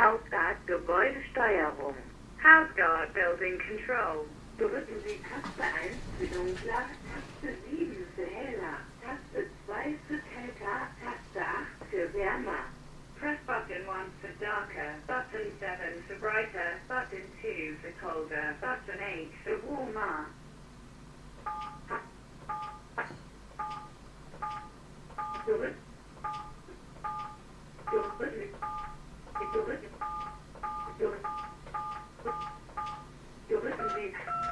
Hauptort Gebäudesteuerung, Hauptort Building Control. Drücken Sie Taste 1 für dunkler, Taste 7 für heller, Taste 2 für kälter, Taste 8 für wärmer. Press button 1 for darker, button 7 for brighter, button 2 for colder, button 8 for warmer. Good. Thank you.